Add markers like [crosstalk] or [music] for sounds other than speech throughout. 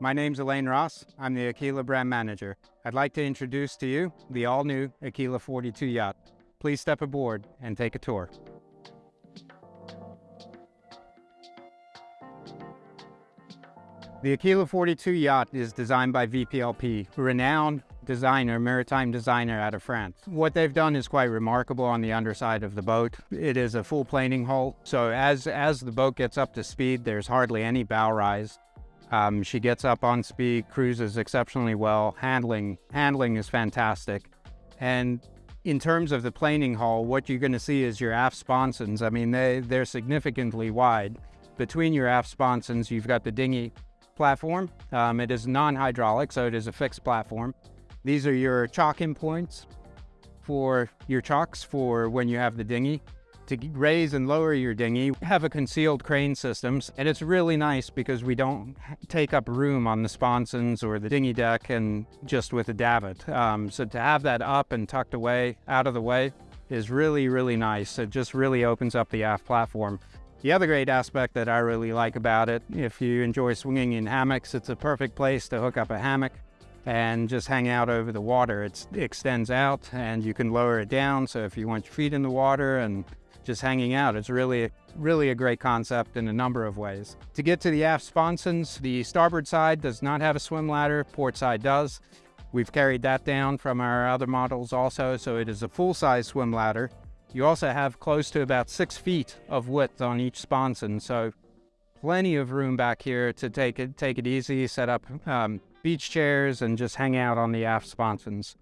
My name's Elaine Ross. I'm the Aquila brand manager. I'd like to introduce to you the all-new Aquila 42 yacht. Please step aboard and take a tour. The Aquila 42 yacht is designed by VPLP, renowned designer, maritime designer out of France. What they've done is quite remarkable on the underside of the boat. It is a full planing hull, so as, as the boat gets up to speed, there's hardly any bow rise. Um, she gets up on speed, cruises exceptionally well, handling, handling is fantastic. And in terms of the planing hull, what you're gonna see is your aft sponsons. I mean, they, they're significantly wide. Between your aft sponsons, you've got the dinghy platform. Um, it is non-hydraulic, so it is a fixed platform. These are your chocking points for your chocks for when you have the dinghy. To raise and lower your dinghy, have a concealed crane systems, and it's really nice because we don't take up room on the sponsons or the dinghy deck and just with a davit. Um, so to have that up and tucked away, out of the way, is really, really nice. It just really opens up the aft platform. The other great aspect that I really like about it, if you enjoy swinging in hammocks, it's a perfect place to hook up a hammock and just hang out over the water. It's, it extends out and you can lower it down. So if you want your feet in the water and just hanging out, it's really, really a great concept in a number of ways. To get to the aft sponsons, the starboard side does not have a swim ladder, port side does. We've carried that down from our other models also, so it is a full-size swim ladder. You also have close to about six feet of width on each sponson, so plenty of room back here to take it take it easy, set up um, beach chairs, and just hang out on the aft sponsons.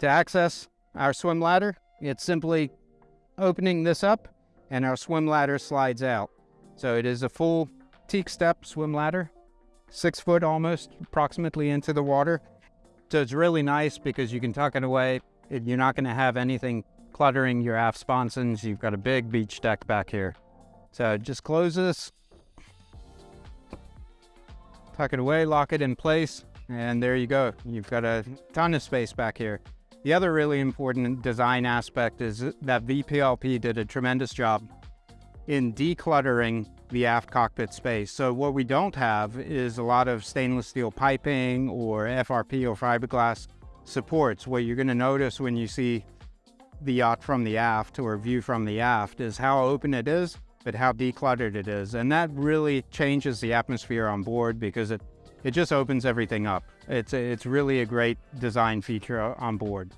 To access our swim ladder, it's simply opening this up, and our swim ladder slides out. So it is a full teak step swim ladder, six foot almost, approximately into the water. So it's really nice because you can tuck it away. You're not going to have anything cluttering your aft sponsons. You've got a big beach deck back here. So just close this, tuck it away, lock it in place, and there you go. You've got a ton of space back here. The other really important design aspect is that VPLP did a tremendous job in decluttering the aft cockpit space. So what we don't have is a lot of stainless steel piping or FRP or fiberglass supports. What you're gonna notice when you see the yacht from the aft or view from the aft is how open it is, but how decluttered it is. And that really changes the atmosphere on board because it, it just opens everything up. It's, it's really a great design feature on board.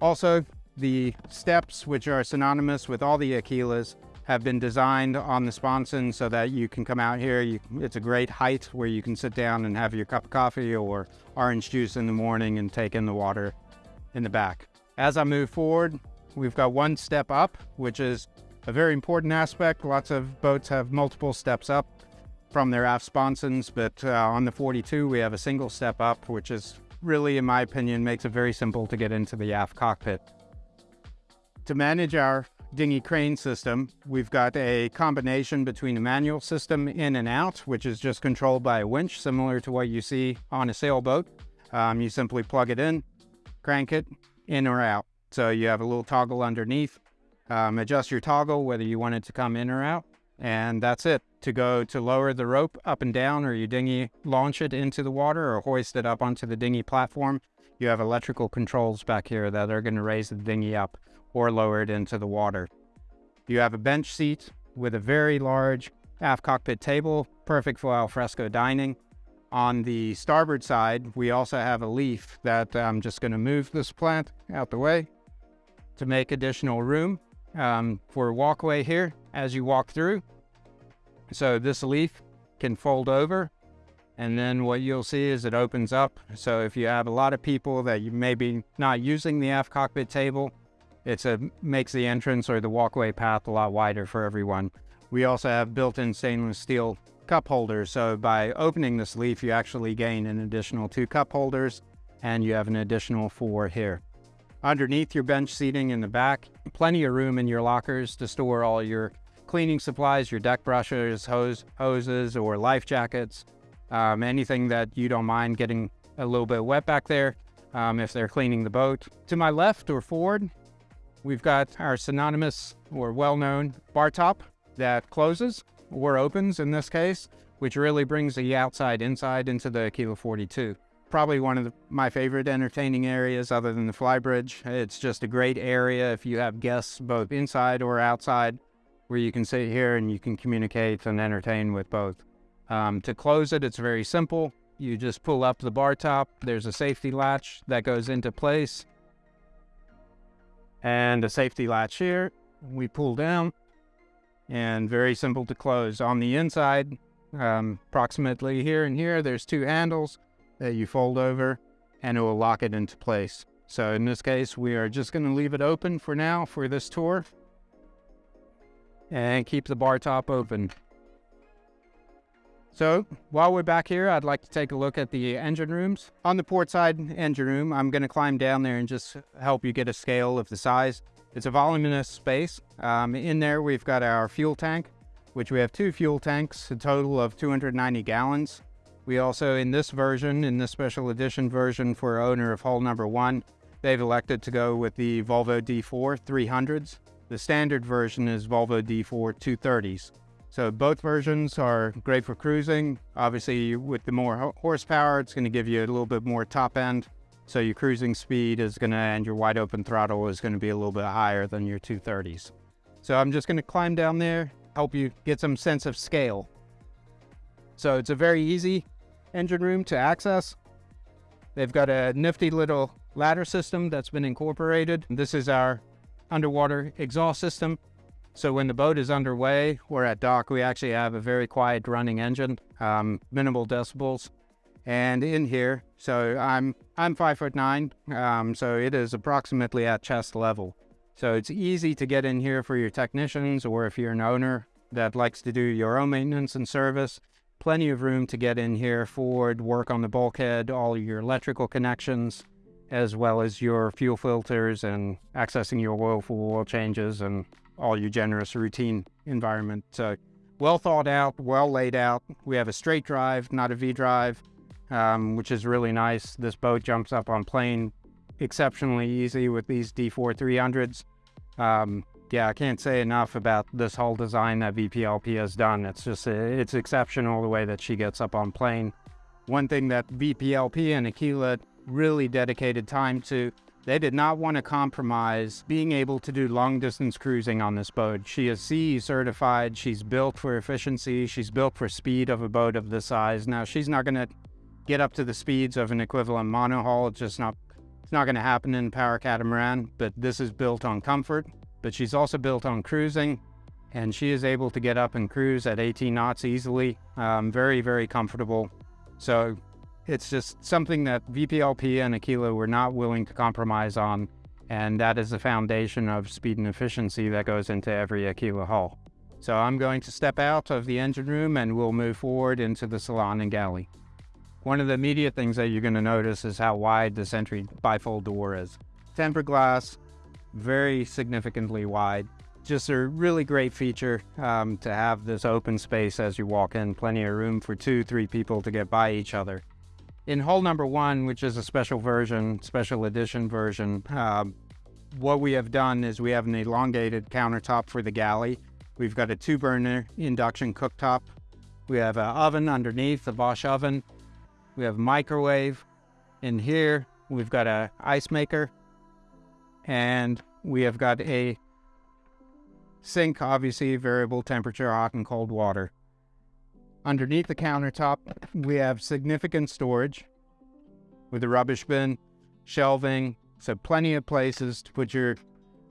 Also, the steps, which are synonymous with all the Aquilas, have been designed on the sponson so that you can come out here. You, it's a great height where you can sit down and have your cup of coffee or orange juice in the morning and take in the water in the back. As I move forward, we've got one step up, which is a very important aspect. Lots of boats have multiple steps up from their aft sponsons, but uh, on the 42, we have a single step up, which is really, in my opinion, makes it very simple to get into the aft cockpit. To manage our dinghy crane system, we've got a combination between a manual system in and out, which is just controlled by a winch, similar to what you see on a sailboat. Um, you simply plug it in, crank it, in or out. So you have a little toggle underneath. Um, adjust your toggle whether you want it to come in or out. And that's it. To go to lower the rope up and down or your dinghy launch it into the water or hoist it up onto the dinghy platform, you have electrical controls back here that are going to raise the dinghy up or lower it into the water. You have a bench seat with a very large aft cockpit table, perfect for alfresco dining. On the starboard side, we also have a leaf that I'm just going to move this plant out the way to make additional room um, for a walkway here as you walk through. So this leaf can fold over and then what you'll see is it opens up. So if you have a lot of people that you may be not using the aft cockpit table, it makes the entrance or the walkway path a lot wider for everyone. We also have built-in stainless steel cup holders. So by opening this leaf, you actually gain an additional two cup holders and you have an additional four here. Underneath your bench seating in the back, plenty of room in your lockers to store all your cleaning supplies, your deck brushes, hose, hoses, or life jackets, um, anything that you don't mind getting a little bit wet back there um, if they're cleaning the boat. To my left or forward, we've got our synonymous or well-known bar top that closes or opens in this case, which really brings the outside inside into the Aquila 42. Probably one of the, my favorite entertaining areas other than the flybridge. It's just a great area if you have guests both inside or outside where you can sit here and you can communicate and entertain with both. Um, to close it, it's very simple. You just pull up the bar top. There's a safety latch that goes into place. And a safety latch here. We pull down and very simple to close. On the inside, um, approximately here and here, there's two handles that you fold over and it will lock it into place. So in this case, we are just going to leave it open for now for this tour and keep the bar top open. So while we're back here, I'd like to take a look at the engine rooms. On the port side engine room, I'm going to climb down there and just help you get a scale of the size. It's a voluminous space. Um, in there, we've got our fuel tank, which we have two fuel tanks, a total of 290 gallons. We also, in this version, in this special edition version for owner of hull number one, they've elected to go with the Volvo D4 300s. The standard version is Volvo D4 230s. So both versions are great for cruising. Obviously, with the more horsepower, it's going to give you a little bit more top end. So your cruising speed is going to, and your wide open throttle is going to be a little bit higher than your 230s. So I'm just going to climb down there, help you get some sense of scale. So it's a very easy engine room to access. They've got a nifty little ladder system that's been incorporated. This is our underwater exhaust system. So when the boat is underway or at dock, we actually have a very quiet running engine, um, minimal decibels. And in here, so I'm I'm five foot nine, um, so it is approximately at chest level. So it's easy to get in here for your technicians or if you're an owner that likes to do your own maintenance and service. Plenty of room to get in here for work on the bulkhead, all your electrical connections, as well as your fuel filters and accessing your oil for oil changes and all your generous routine environment. Well thought out, well laid out. We have a straight drive, not a V drive, um, which is really nice. This boat jumps up on plane exceptionally easy with these D4 300s. Um, yeah, I can't say enough about this whole design that VPLP has done. It's just, it's exceptional the way that she gets up on plane. One thing that VPLP and Aquila really dedicated time to they did not want to compromise being able to do long distance cruising on this boat. She is CE certified. She's built for efficiency. She's built for speed of a boat of this size. Now, she's not going to get up to the speeds of an equivalent monohull. It's just not, it's not going to happen in power catamaran, but this is built on comfort. But she's also built on cruising, and she is able to get up and cruise at 18 knots easily. Um, very, very comfortable. So it's just something that VPLP and Aquila were not willing to compromise on, and that is the foundation of speed and efficiency that goes into every Aquila hull. So I'm going to step out of the engine room and we'll move forward into the salon and galley. One of the immediate things that you're going to notice is how wide this entry bifold door is. Tempered glass, very significantly wide. Just a really great feature um, to have this open space as you walk in. Plenty of room for two, three people to get by each other. In hull number one, which is a special version, special edition version, uh, what we have done is we have an elongated countertop for the galley. We've got a two burner induction cooktop. We have an oven underneath, a Bosch oven. We have a microwave. In here, we've got a ice maker. And we have got a sink, obviously variable temperature, hot and cold water. Underneath the countertop, we have significant storage with a rubbish bin, shelving, so plenty of places to put your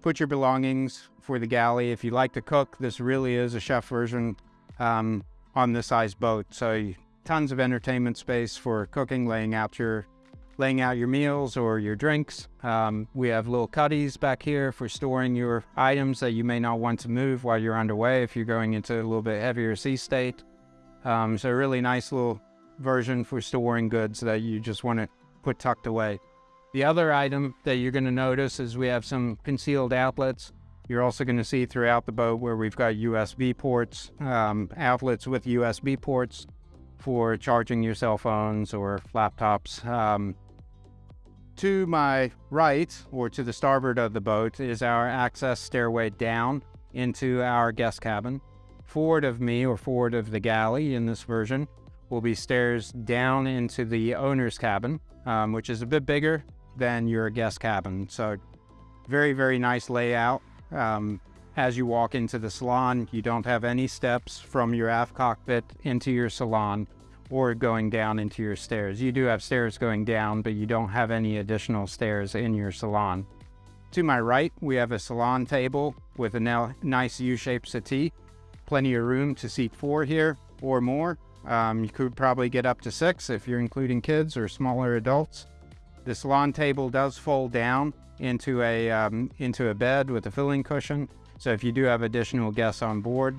put your belongings for the galley. If you like to cook, this really is a chef version um, on this size boat. So tons of entertainment space for cooking, laying out your laying out your meals or your drinks. Um, we have little cuddies back here for storing your items that you may not want to move while you're underway if you're going into a little bit heavier sea state. Um, so a really nice little version for storing goods that you just want to put tucked away. The other item that you're going to notice is we have some concealed outlets. You're also going to see throughout the boat where we've got USB ports, um, outlets with USB ports for charging your cell phones or laptops. Um, to my right, or to the starboard of the boat, is our access stairway down into our guest cabin. Forward of me or forward of the galley in this version will be stairs down into the owner's cabin, um, which is a bit bigger than your guest cabin. So very, very nice layout. Um, as you walk into the salon, you don't have any steps from your aft cockpit into your salon or going down into your stairs. You do have stairs going down, but you don't have any additional stairs in your salon. To my right, we have a salon table with a nice U-shaped settee. Plenty of room to seat four here or more. Um, you could probably get up to six if you're including kids or smaller adults. This salon table does fold down into a, um, into a bed with a filling cushion. So if you do have additional guests on board,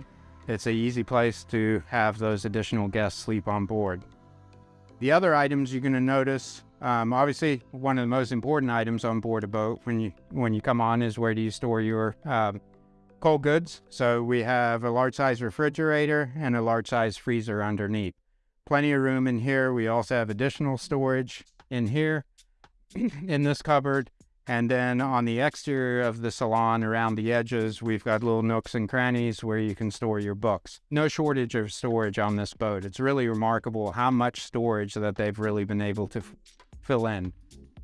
it's an easy place to have those additional guests sleep on board. The other items you're going to notice, um, obviously one of the most important items on board a boat when you when you come on is where do you store your um, cold goods. So we have a large size refrigerator and a large size freezer underneath. Plenty of room in here. We also have additional storage in here [clears throat] in this cupboard and then on the exterior of the salon, around the edges, we've got little nooks and crannies where you can store your books. No shortage of storage on this boat. It's really remarkable how much storage that they've really been able to fill in.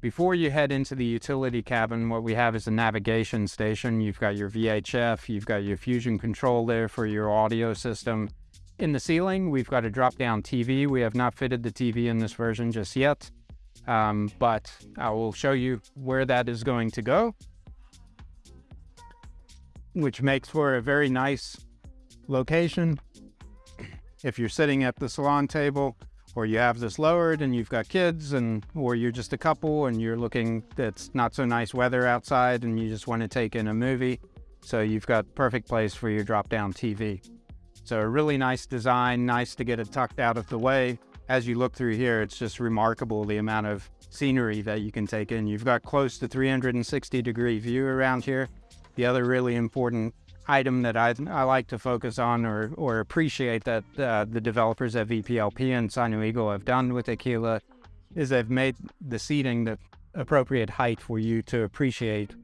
Before you head into the utility cabin, what we have is a navigation station. You've got your VHF, you've got your fusion control there for your audio system. In the ceiling, we've got a drop-down TV. We have not fitted the TV in this version just yet. Um, but I will show you where that is going to go, which makes for a very nice location. If you're sitting at the salon table or you have this lowered and you've got kids and or you're just a couple and you're looking it's not so nice weather outside and you just want to take in a movie so you've got perfect place for your drop down TV so a really nice design nice to get it tucked out of the way as you look through here, it's just remarkable the amount of scenery that you can take in. You've got close to 360 degree view around here. The other really important item that I, I like to focus on or, or appreciate that uh, the developers at VPLP and Sino Eagle have done with Aquila is they've made the seating the appropriate height for you to appreciate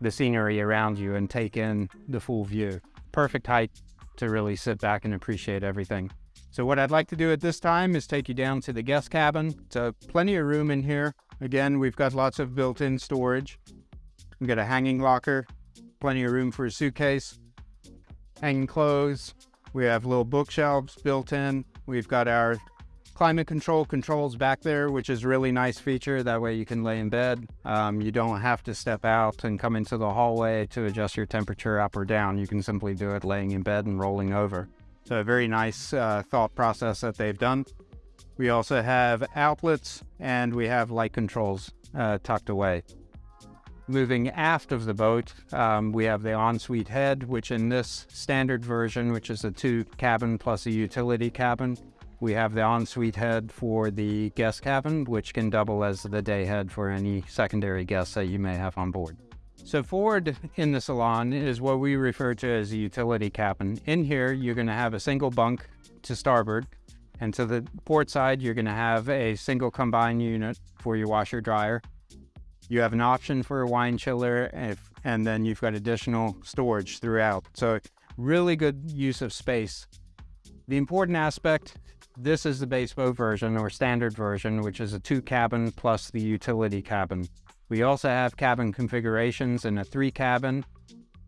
the scenery around you and take in the full view. Perfect height to really sit back and appreciate everything. So what I'd like to do at this time is take you down to the guest cabin. So plenty of room in here. Again, we've got lots of built-in storage. We've got a hanging locker, plenty of room for a suitcase, hanging clothes. We have little bookshelves built in. We've got our climate control controls back there, which is a really nice feature. That way you can lay in bed. Um, you don't have to step out and come into the hallway to adjust your temperature up or down. You can simply do it laying in bed and rolling over. So a very nice uh, thought process that they've done. We also have outlets and we have light controls uh, tucked away. Moving aft of the boat, um, we have the ensuite head, which in this standard version, which is a two cabin plus a utility cabin, we have the ensuite head for the guest cabin, which can double as the day head for any secondary guests that you may have on board. So forward in the salon is what we refer to as a utility cabin. In here, you're going to have a single bunk to starboard, and to the port side, you're going to have a single combined unit for your washer dryer. You have an option for a wine chiller, if, and then you've got additional storage throughout. So really good use of space. The important aspect, this is the base boat version or standard version, which is a two cabin plus the utility cabin. We also have cabin configurations in a three cabin,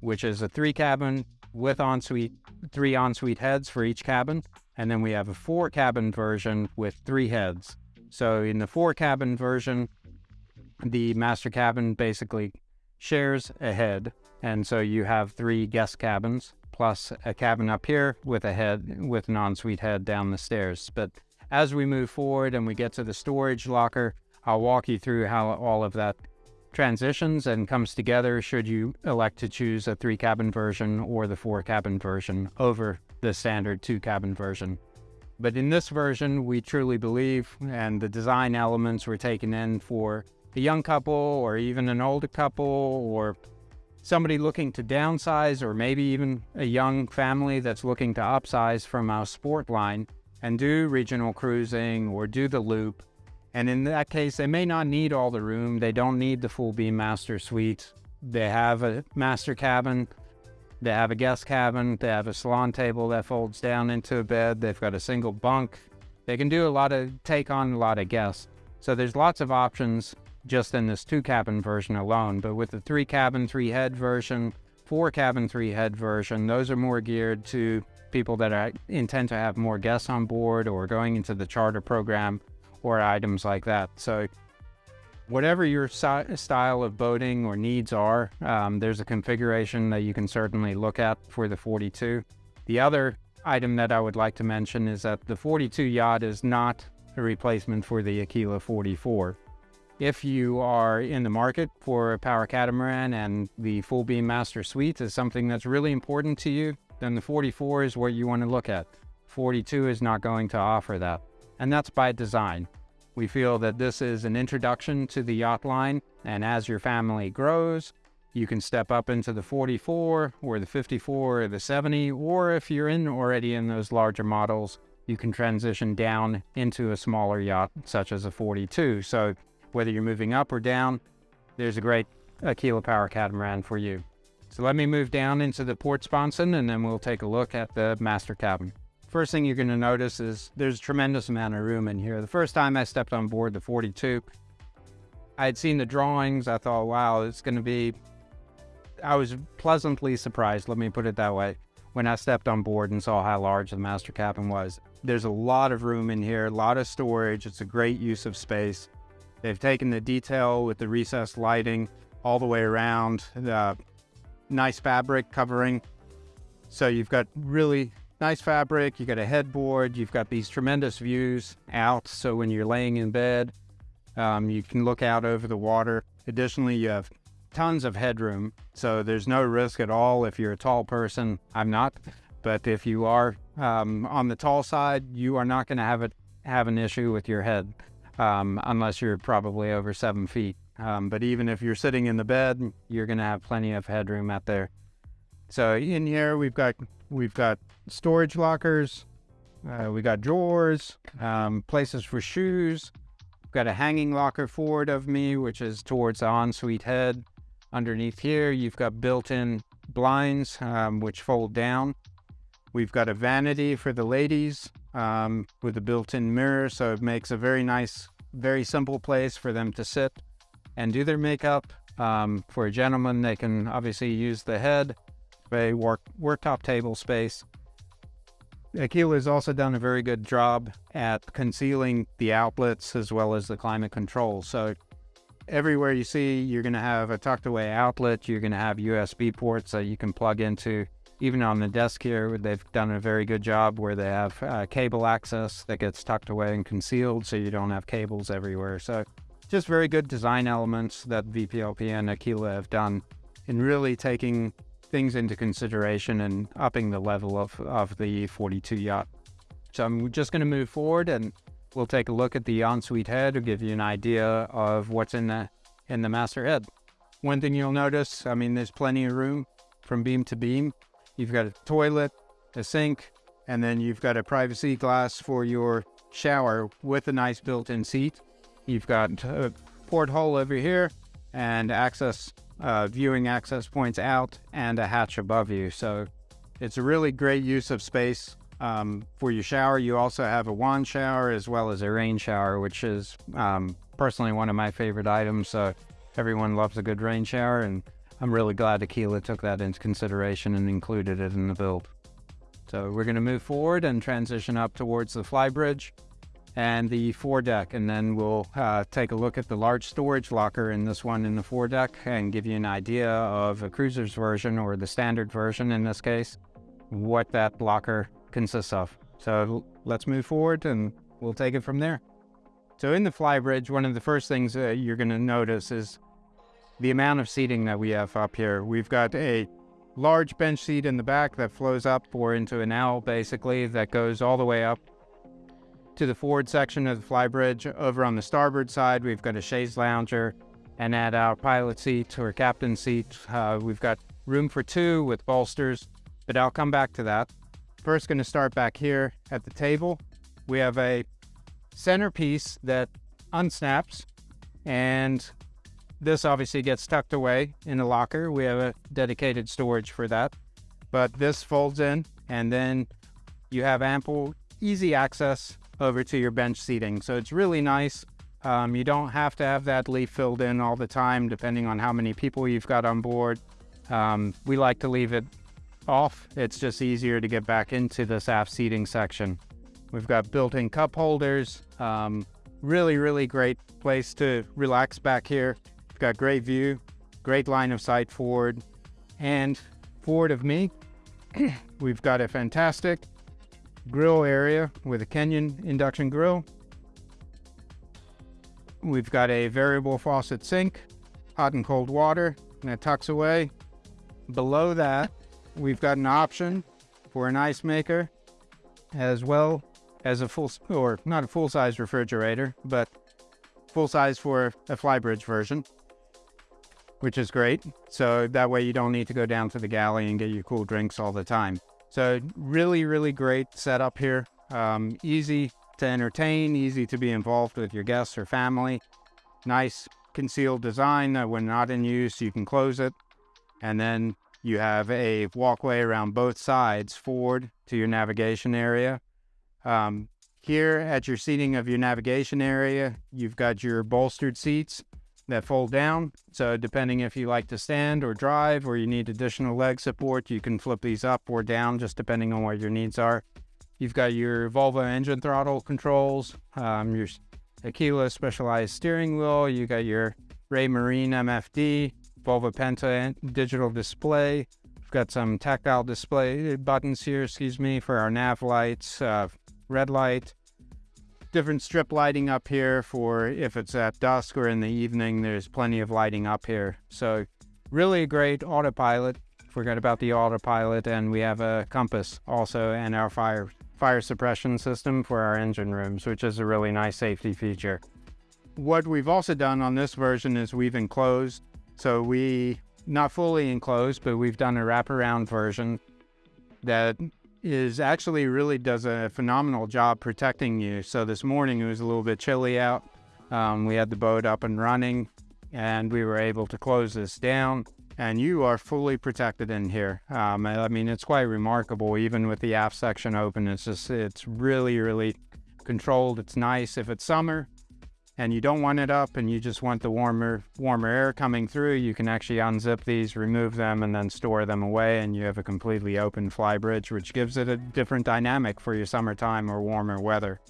which is a three cabin with ensuite, three ensuite heads for each cabin. And then we have a four cabin version with three heads. So in the four cabin version, the master cabin basically shares a head. And so you have three guest cabins plus a cabin up here with a head with an ensuite head down the stairs. But as we move forward and we get to the storage locker, I'll walk you through how all of that transitions and comes together should you elect to choose a three cabin version or the four cabin version over the standard two cabin version. But in this version, we truly believe, and the design elements were taken in for a young couple or even an older couple or somebody looking to downsize or maybe even a young family that's looking to upsize from our sport line and do regional cruising or do the loop and in that case, they may not need all the room. They don't need the full beam master suite. They have a master cabin They have a guest cabin. They have a salon table that folds down into a bed. They've got a single bunk. They can do a lot of take on a lot of guests. So there's lots of options just in this two cabin version alone. But with the three cabin, three head version, four cabin, three head version, those are more geared to people that are, intend to have more guests on board or going into the charter program or items like that. So whatever your style of boating or needs are, um, there's a configuration that you can certainly look at for the 42. The other item that I would like to mention is that the 42 yacht is not a replacement for the Aquila 44. If you are in the market for a power catamaran and the full beam master suite is something that's really important to you, then the 44 is what you want to look at. 42 is not going to offer that. And that's by design. We feel that this is an introduction to the yacht line, and as your family grows, you can step up into the 44 or the 54 or the 70, or if you're in already in those larger models, you can transition down into a smaller yacht such as a 42. So whether you're moving up or down, there's a great Aquila Power catamaran for you. So let me move down into the port sponson and then we'll take a look at the master cabin. First thing you're going to notice is there's a tremendous amount of room in here. The first time I stepped on board the 42, I had seen the drawings. I thought, wow, it's going to be... I was pleasantly surprised, let me put it that way, when I stepped on board and saw how large the master cabin was. There's a lot of room in here, a lot of storage. It's a great use of space. They've taken the detail with the recessed lighting all the way around, the nice fabric covering. So you've got really Nice fabric, you've got a headboard, you've got these tremendous views out. So when you're laying in bed, um, you can look out over the water. Additionally, you have tons of headroom. So there's no risk at all if you're a tall person. I'm not. But if you are um, on the tall side, you are not going to have have an issue with your head um, unless you're probably over seven feet. Um, but even if you're sitting in the bed, you're going to have plenty of headroom out there. So in here, we've got We've got storage lockers. Uh, we got drawers, um, places for shoes. We've got a hanging locker forward of me, which is towards the ensuite head. Underneath here, you've got built-in blinds, um, which fold down. We've got a vanity for the ladies um, with a built-in mirror, so it makes a very nice, very simple place for them to sit and do their makeup. Um, for a gentleman, they can obviously use the head a work, worktop table space. Aquila has also done a very good job at concealing the outlets as well as the climate control. So everywhere you see, you're going to have a tucked away outlet. You're going to have USB ports that you can plug into. Even on the desk here, they've done a very good job where they have uh, cable access that gets tucked away and concealed so you don't have cables everywhere. So just very good design elements that VPLP and Aquila have done in really taking things into consideration and upping the level of, of the 42 yacht. So I'm just going to move forward and we'll take a look at the ensuite head to give you an idea of what's in the in the master head. One thing you'll notice, I mean, there's plenty of room from beam to beam. You've got a toilet, a sink, and then you've got a privacy glass for your shower with a nice built-in seat. You've got a porthole over here and access uh, viewing access points out and a hatch above you. So it's a really great use of space um, for your shower. You also have a wand shower as well as a rain shower, which is um, personally one of my favorite items. So everyone loves a good rain shower, and I'm really glad Aquila took that into consideration and included it in the build. So we're going to move forward and transition up towards the flybridge and the foredeck. And then we'll uh, take a look at the large storage locker in this one in the foredeck and give you an idea of a cruiser's version or the standard version in this case, what that locker consists of. So let's move forward and we'll take it from there. So in the flybridge, one of the first things you're going to notice is the amount of seating that we have up here. We've got a large bench seat in the back that flows up or into an L basically that goes all the way up to the forward section of the flybridge. Over on the starboard side, we've got a chaise lounger, and at our pilot seat or captain seat, uh, we've got room for two with bolsters, but I'll come back to that. First, going to start back here at the table. We have a centerpiece that unsnaps, and this obviously gets tucked away in a locker. We have a dedicated storage for that. but this folds in and then you have ample, easy access over to your bench seating. So it's really nice. Um, you don't have to have that leaf filled in all the time, depending on how many people you've got on board. Um, we like to leave it off. It's just easier to get back into this aft seating section. We've got built-in cup holders. Um, really, really great place to relax back here. We've got great view, great line of sight forward. And forward of me, [coughs] we've got a fantastic grill area with a Kenyon induction grill. We've got a variable faucet sink, hot and cold water, and it tucks away. Below that, we've got an option for an ice maker, as well as a full, or not a full-size refrigerator, but full-size for a flybridge version, which is great. So that way you don't need to go down to the galley and get your cool drinks all the time. So really, really great setup here. Um, easy to entertain, easy to be involved with your guests or family. Nice concealed design that when not in use, you can close it. And then you have a walkway around both sides forward to your navigation area. Um, here at your seating of your navigation area, you've got your bolstered seats that fold down. So depending if you like to stand or drive or you need additional leg support, you can flip these up or down just depending on what your needs are. You've got your Volvo engine throttle controls, um, your Aquila specialized steering wheel, you got your Raymarine MFD, Volvo Penta digital display. We've got some tactile display buttons here, excuse me, for our nav lights, uh, red light, different strip lighting up here for if it's at dusk or in the evening, there's plenty of lighting up here. So really great autopilot. Forget about the autopilot and we have a compass also and our fire fire suppression system for our engine rooms, which is a really nice safety feature. What we've also done on this version is we've enclosed, so we, not fully enclosed, but we've done a wraparound version that is actually really does a phenomenal job protecting you. So this morning it was a little bit chilly out. Um, we had the boat up and running and we were able to close this down and you are fully protected in here. Um, I mean, it's quite remarkable, even with the aft section open. It's just, it's really, really controlled. It's nice. If it's summer, and you don't want it up and you just want the warmer warmer air coming through, you can actually unzip these, remove them, and then store them away, and you have a completely open fly bridge, which gives it a different dynamic for your summertime or warmer weather.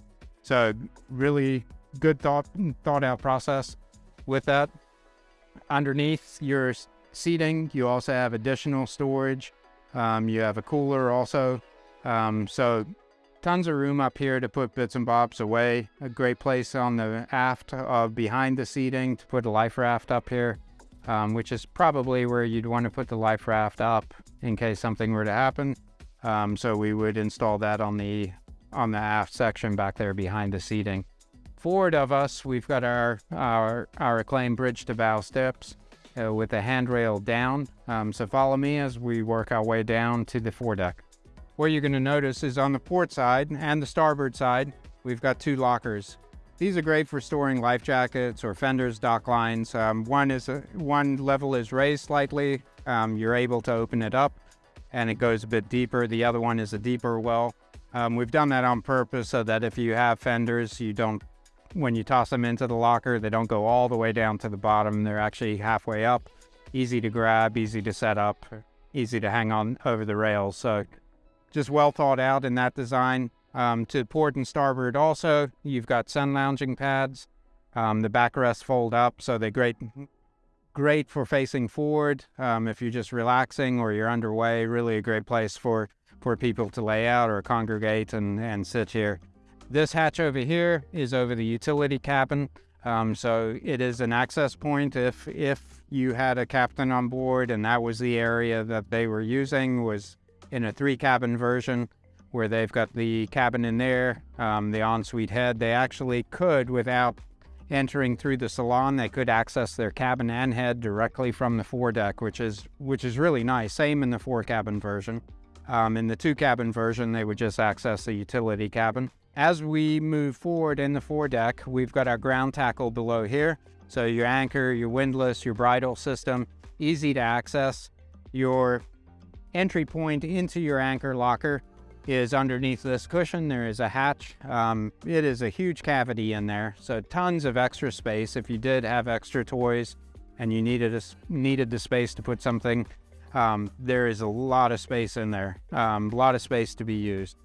So really good thought thought out process with that. Underneath your seating, you also have additional storage. Um, you have a cooler also. Um, so Tons of room up here to put bits and bobs away. A great place on the aft uh, behind the seating to put a life raft up here, um, which is probably where you'd want to put the life raft up in case something were to happen. Um, so we would install that on the on the aft section back there behind the seating. Forward of us, we've got our our, our acclaimed bridge to bow steps uh, with the handrail down. Um, so follow me as we work our way down to the foredeck. What you're going to notice is on the port side and the starboard side, we've got two lockers. These are great for storing life jackets or fenders, dock lines. Um, one is a, one level is raised slightly. Um, you're able to open it up and it goes a bit deeper. The other one is a deeper well. Um, we've done that on purpose so that if you have fenders, you don't, when you toss them into the locker, they don't go all the way down to the bottom. They're actually halfway up. Easy to grab, easy to set up, easy to hang on over the rails. So just well thought out in that design. Um, to port and starboard also, you've got sun lounging pads. Um, the backrests fold up, so they're great, great for facing forward. Um, if you're just relaxing or you're underway, really a great place for, for people to lay out or congregate and, and sit here. This hatch over here is over the utility cabin. Um, so it is an access point if if you had a captain on board and that was the area that they were using was in a three cabin version where they've got the cabin in there, um, the ensuite head. They actually could, without entering through the salon, they could access their cabin and head directly from the foredeck, which is which is really nice. Same in the four cabin version. Um, in the two cabin version, they would just access the utility cabin. As we move forward in the foredeck, we've got our ground tackle below here. So your anchor, your windlass, your bridle system, easy to access. Your entry point into your anchor locker is underneath this cushion. There is a hatch. Um, it is a huge cavity in there, so tons of extra space. If you did have extra toys and you needed a, needed the space to put something, um, there is a lot of space in there. Um, a lot of space to be used.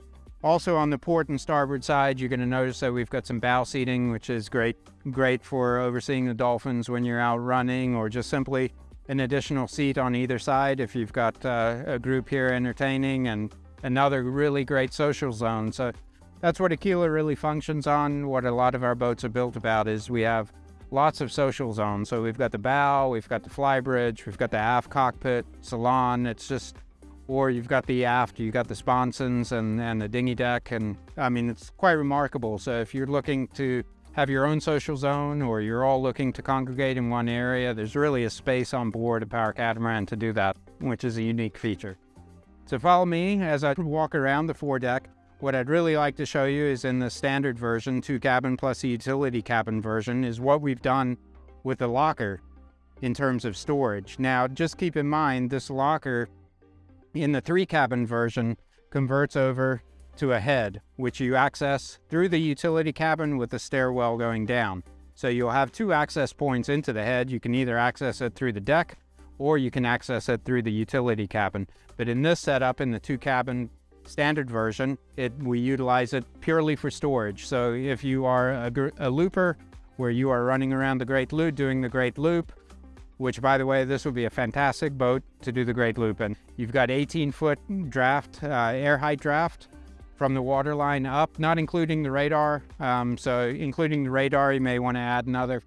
Also on the port and starboard side, you're going to notice that we've got some bow seating, which is great, great for overseeing the dolphins when you're out running or just simply an additional seat on either side if you've got uh, a group here entertaining and another really great social zone. So that's what Aquila really functions on. What a lot of our boats are built about is we have lots of social zones. So we've got the bow, we've got the flybridge, we've got the aft cockpit, salon. It's just, or you've got the aft, you've got the sponsons and, and the dinghy deck. And I mean, it's quite remarkable. So if you're looking to have your own social zone or you're all looking to congregate in one area, there's really a space on board a power catamaran to do that, which is a unique feature. So follow me as I walk around the foredeck. What I'd really like to show you is in the standard version, two cabin plus the utility cabin version, is what we've done with the locker in terms of storage. Now, just keep in mind, this locker in the three cabin version converts over to a head, which you access through the utility cabin with the stairwell going down. So you'll have two access points into the head. You can either access it through the deck or you can access it through the utility cabin. But in this setup, in the two cabin standard version, it we utilize it purely for storage. So if you are a, a looper where you are running around the Great Loop doing the Great Loop, which by the way, this would be a fantastic boat to do the Great Loop in. You've got 18 foot draft, uh, air height draft, from the waterline up, not including the radar. Um, so including the radar, you may want to add another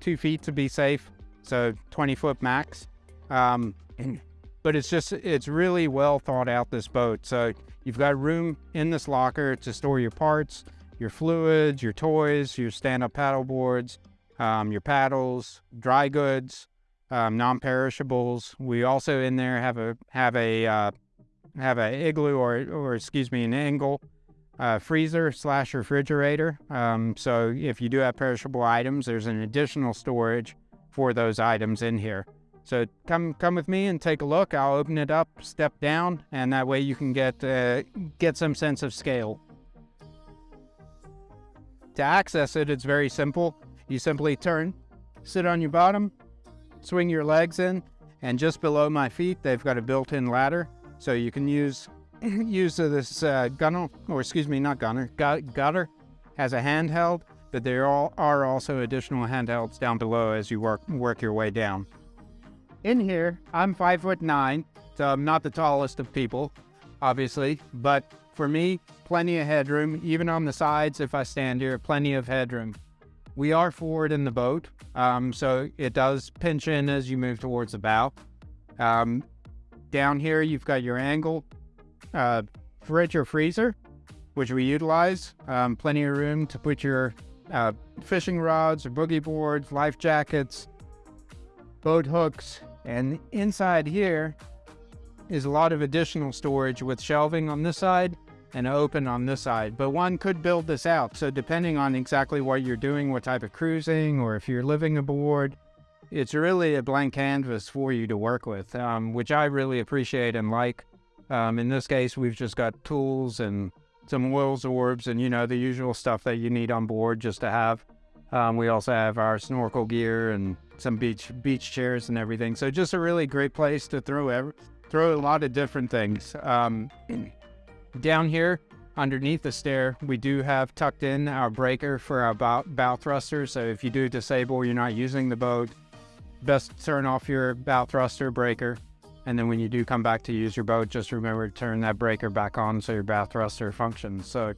two feet to be safe. So 20 foot max. Um, [clears throat] but it's just, it's really well thought out, this boat. So you've got room in this locker to store your parts, your fluids, your toys, your stand-up paddle boards, um, your paddles, dry goods, um, non-perishables. We also in there have a have a uh, have an igloo or, or excuse me, an Engel uh, freezer slash refrigerator. Um, so if you do have perishable items, there's an additional storage for those items in here. So come come with me and take a look. I'll open it up, step down, and that way you can get uh, get some sense of scale. To access it, it's very simple. You simply turn, sit on your bottom, swing your legs in, and just below my feet, they've got a built-in ladder so you can use [laughs] use this uh, or excuse me, not gunner, gutter as a handheld, but there are also additional handhelds down below as you work work your way down. In here, I'm five foot nine, so I'm not the tallest of people, obviously, but for me, plenty of headroom, even on the sides if I stand here, plenty of headroom. We are forward in the boat, um, so it does pinch in as you move towards the bow. Um, down here, you've got your Engel uh, fridge or freezer, which we utilize. Um, plenty of room to put your uh, fishing rods or boogie boards, life jackets, boat hooks. And inside here is a lot of additional storage with shelving on this side and open on this side. But one could build this out. So depending on exactly what you're doing, what type of cruising, or if you're living aboard, it's really a blank canvas for you to work with, um, which I really appreciate and like. Um, in this case, we've just got tools and some oils orbs and, you know, the usual stuff that you need on board just to have. Um, we also have our snorkel gear and some beach beach chairs and everything. So just a really great place to throw throw a lot of different things. Um, [clears throat] down here, underneath the stair, we do have tucked in our breaker for our bow, bow thruster. So if you do disable, you're not using the boat, best turn off your bow thruster breaker. And then when you do come back to use your boat, just remember to turn that breaker back on so your bow thruster functions. So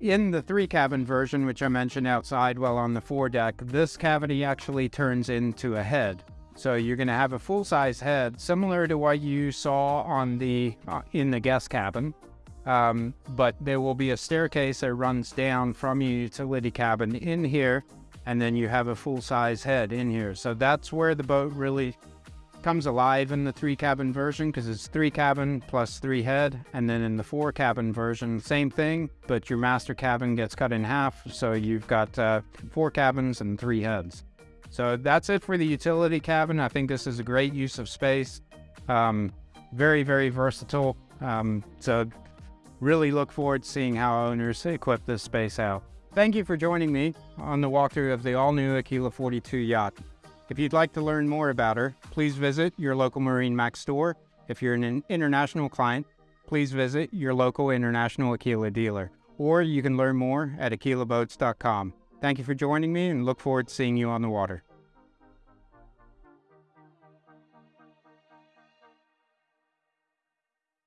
in the three cabin version, which I mentioned outside while on the foredeck, this cavity actually turns into a head. So you're going to have a full size head, similar to what you saw on the uh, in the guest cabin. Um, but there will be a staircase that runs down from your utility cabin in here and then you have a full-size head in here. So that's where the boat really comes alive in the three cabin version because it's three cabin plus three head and then in the four cabin version same thing but your master cabin gets cut in half so you've got uh, four cabins and three heads so that's it for the utility cabin i think this is a great use of space um, very, very versatile. Um, so really look forward to seeing how owners equip this space out. Thank you for joining me on the walkthrough of the all-new Aquila 42 yacht. If you'd like to learn more about her, please visit your local MarineMax store. If you're an international client, please visit your local international Aquila dealer, or you can learn more at aquilaboats.com. Thank you for joining me and look forward to seeing you on the water.